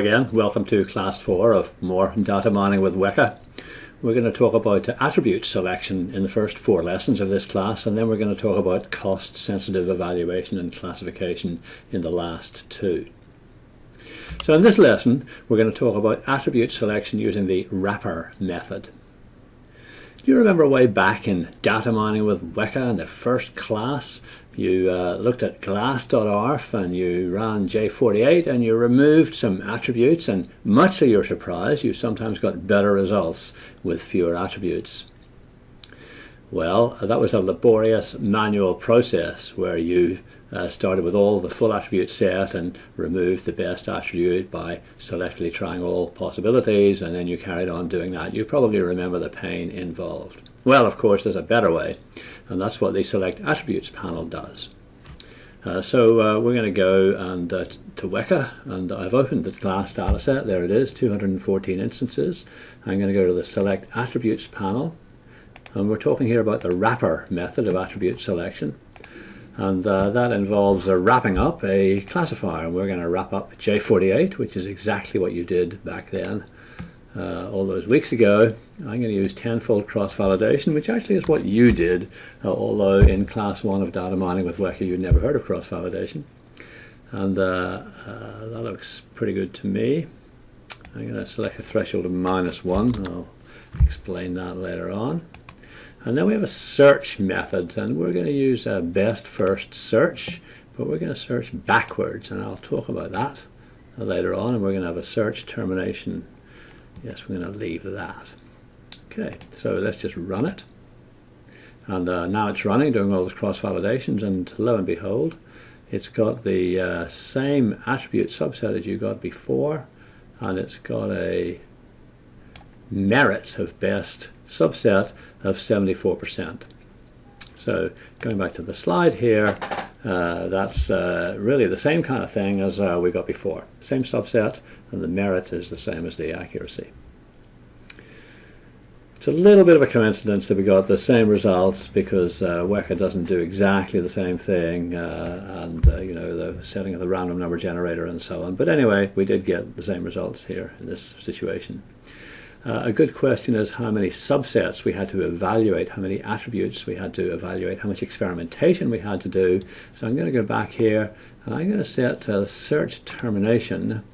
Again, welcome to class 4 of more data mining with Weka. We're going to talk about attribute selection in the first four lessons of this class and then we're going to talk about cost sensitive evaluation and classification in the last two. So in this lesson we're going to talk about attribute selection using the wrapper method. Do you remember way back in data mining with Weka in the first class you uh, looked at glass.arff and you ran J48 and you removed some attributes and much to your surprise you sometimes got better results with fewer attributes. Well, that was a laborious manual process where you uh, started with all the full attribute set and removed the best attribute by selectively trying all possibilities and then you carried on doing that. You probably remember the pain involved. Well, of course, there's a better way and that's what the select attributes panel does. Uh, so uh, we're going to go and uh, to Weka and I've opened the glass dataset. There it is, 214 instances. I'm going to go to the select attributes panel and we're talking here about the wrapper method of attribute selection and uh, that involves uh, wrapping up a classifier. We're going to wrap up J48 which is exactly what you did back then uh, all those weeks ago. I'm going to use tenfold cross-validation which actually is what you did uh, although in class 1 of data mining with Weka you'd never heard of cross-validation and uh, uh, that looks pretty good to me. I'm going to select a threshold of minus 1. I'll explain that later on. And then we have a search method, and we're going to use a best first search, but we're going to search backwards, and I'll talk about that later on, and we're going to have a search termination. Yes, we're going to leave that. Okay, so let's just run it. And uh, now it's running, doing all those cross-validations, and lo and behold, it's got the uh, same attribute subset as you got before, and it's got a merits of best subset of 74%. So going back to the slide here, uh, that's uh, really the same kind of thing as uh, we got before. Same subset, and the merit is the same as the accuracy. It's a little bit of a coincidence that we got the same results because uh, Weka doesn't do exactly the same thing uh, and uh, you know the setting of the random number generator and so on. But anyway, we did get the same results here in this situation. Uh, a good question is how many subsets we had to evaluate, how many attributes we had to evaluate, how much experimentation we had to do. So I'm going to go back here and I'm going to set uh, search termination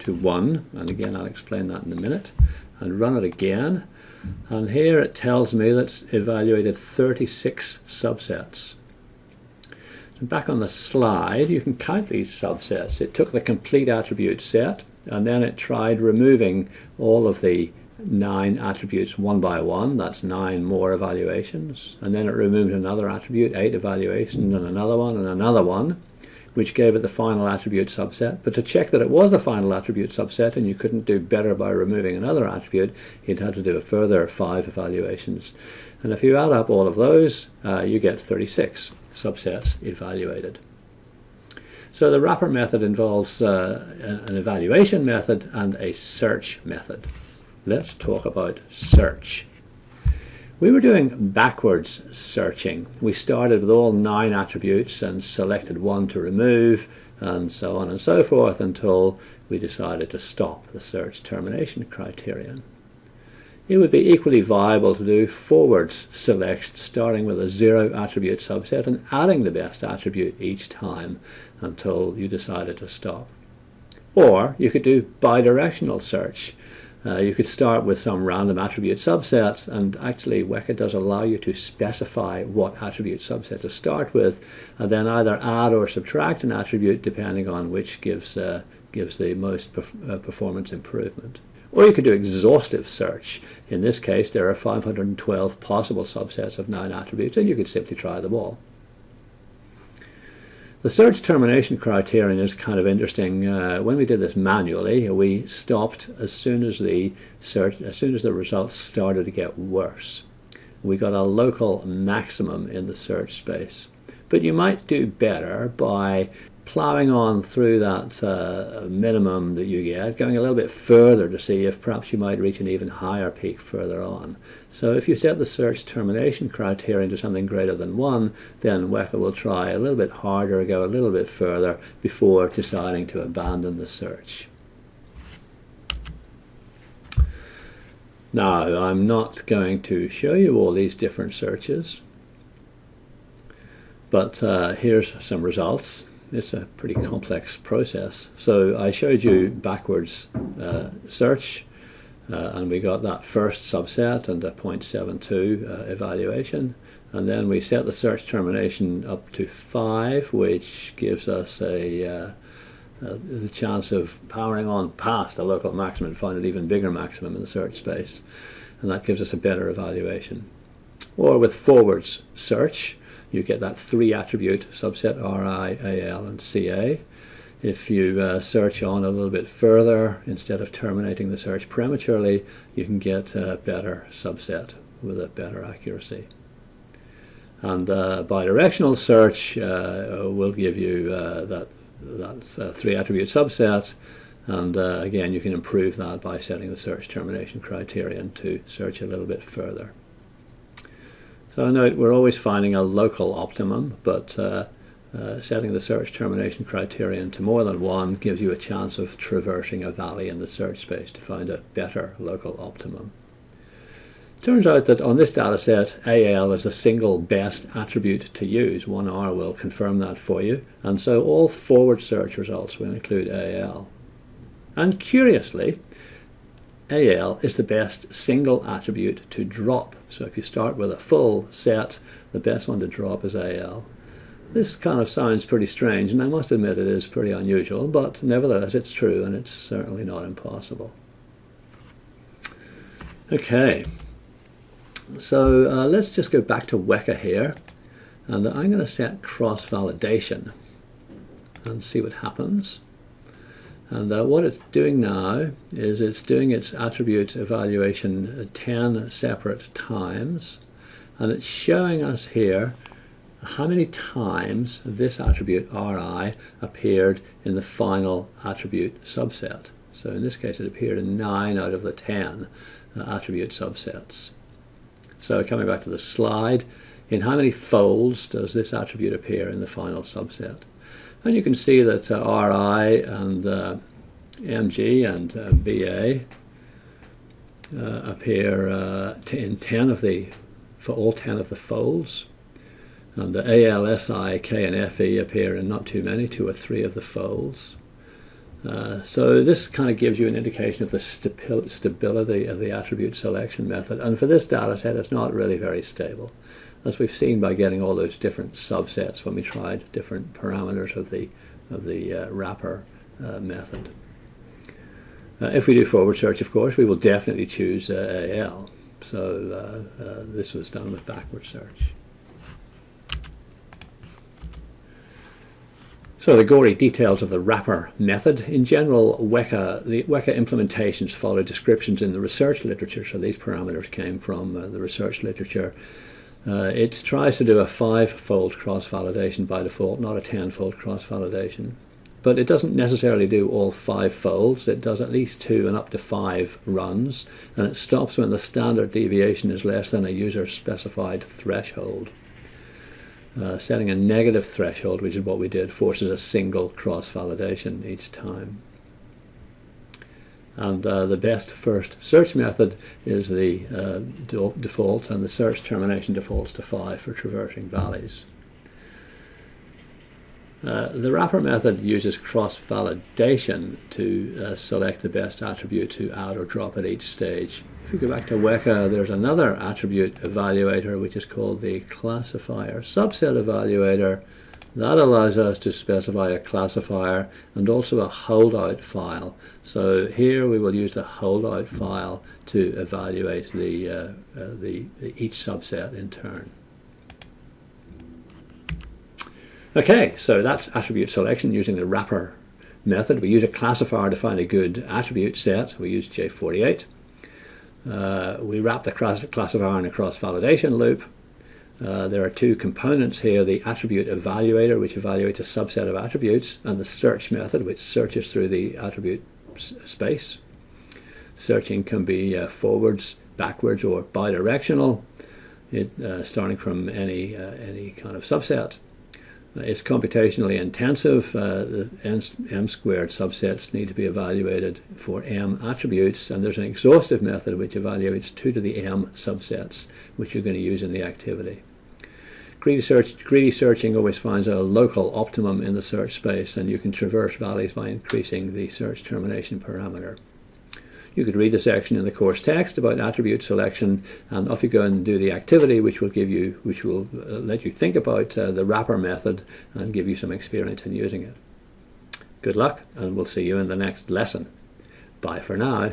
to 1 and again I'll explain that in a minute and run it again and here it tells me that it's evaluated 36 subsets. Back on the slide you can count these subsets. It took the complete attribute set and then it tried removing all of the nine attributes one by one that's nine more evaluations and then it removed another attribute eight evaluations and another one and another one which gave it the final attribute subset. But to check that it was the final attribute subset and you couldn't do better by removing another attribute you'd have to do a further five evaluations. And if you add up all of those uh, you get 36 subsets evaluated. So the wrapper method involves uh, an evaluation method and a search method. Let's talk about search. We were doing backwards searching. We started with all nine attributes and selected one to remove and so on and so forth until we decided to stop the search termination criterion. It would be equally viable to do forwards selection starting with a zero attribute subset and adding the best attribute each time until you decided to stop. Or you could do bidirectional search. Uh, you could start with some random attribute subsets and actually Weka does allow you to specify what attribute subset to start with and then either add or subtract an attribute depending on which gives, uh, gives the most perf uh, performance improvement. Or you could do exhaustive search. In this case, there are 512 possible subsets of 9 attributes, and you could simply try them all. The search termination criterion is kind of interesting. Uh, when we did this manually, we stopped as soon as the search, as soon as the results started to get worse. We got a local maximum in the search space. But you might do better by ploughing on through that uh, minimum that you get, going a little bit further to see if perhaps you might reach an even higher peak further on. So if you set the search termination criterion to something greater than 1, then Weka will try a little bit harder, go a little bit further before deciding to abandon the search. Now, I'm not going to show you all these different searches, but uh, here's some results. It's a pretty complex process. So I showed you backwards uh, search, uh, and we got that first subset and a 0.72 uh, evaluation. And then we set the search termination up to 5, which gives us a uh, uh, the chance of powering on past a local maximum and find an even bigger maximum in the search space. And that gives us a better evaluation. Or with forwards search, you get that three attribute subset RI, AL, and CA. If you uh, search on a little bit further, instead of terminating the search prematurely, you can get a better subset with a better accuracy. And uh, bidirectional search uh, will give you uh, that that's a three attribute subset and uh, again you can improve that by setting the search termination criterion to search a little bit further. So note we're always finding a local optimum but uh, uh, setting the search termination criterion to more than one gives you a chance of traversing a valley in the search space to find a better local optimum. Turns out that on this data set, AL is the single best attribute to use. 1R will confirm that for you. And so all forward search results will include AL. And curiously, AL is the best single attribute to drop. So if you start with a full set, the best one to drop is AL. This kind of sounds pretty strange, and I must admit it is pretty unusual, but nevertheless it's true, and it's certainly not impossible. Okay, so uh, let's just go back to Weka here and I'm going to set cross-validation and see what happens. And uh, what it's doing now is it's doing its attribute evaluation 10 separate times and it's showing us here how many times this attribute RI appeared in the final attribute subset. So in this case it appeared in 9 out of the 10 uh, attribute subsets. So coming back to the slide, in how many folds does this attribute appear in the final subset? And you can see that uh, RI and uh, MG and uh, BA appear in 10 of the, for all 10 of the folds. And the AL, K, and FE appear in not too many, two or three of the folds. Uh, so this kind of gives you an indication of the stability of the attribute selection method. And for this data set, it's not really very stable, as we've seen by getting all those different subsets when we tried different parameters of the, of the uh, wrapper uh, method. Uh, if we do forward search, of course, we will definitely choose uh, AL. So this was done with backward search. So the gory details of the wrapper method. In general, Weka, the Weka implementations follow descriptions in the research literature. So these parameters came from uh, the research literature. Uh, it tries to do a five-fold cross-validation by default, not a ten-fold cross-validation. But it doesn't necessarily do all five folds. It does at least two and up to five runs. And it stops when the standard deviation is less than a user-specified threshold. Uh, setting a negative threshold, which is what we did, forces a single cross-validation each time. And uh, the best first search method is the uh, default, and the search termination defaults to 5 for traversing valleys. Uh, the wrapper method uses cross-validation to uh, select the best attribute to add or drop at each stage. If we go back to Weka, there's another attribute evaluator which is called the classifier subset evaluator. That allows us to specify a classifier and also a holdout file. So here we will use the holdout file to evaluate the, uh, uh, the each subset in turn. Okay, so that's attribute selection using the wrapper method. We use a classifier to find a good attribute set. We use J48. Uh, we wrap the classifier in a cross-validation loop. Uh, there are two components here, the attribute evaluator, which evaluates a subset of attributes, and the search method, which searches through the attribute space. Searching can be uh, forwards, backwards, or bidirectional, it, uh, starting from any, uh, any kind of subset. It's computationally intensive. Uh, the m squared subsets need to be evaluated for m attributes, and there's an exhaustive method which evaluates 2 to the m subsets, which you're going to use in the activity. Greedy, search, greedy searching always finds a local optimum in the search space, and you can traverse values by increasing the search termination parameter. You could read the section in the course text about attribute selection and off you go and do the activity which will give you, which will uh, let you think about uh, the wrapper method and give you some experience in using it. Good luck and we'll see you in the next lesson. Bye for now.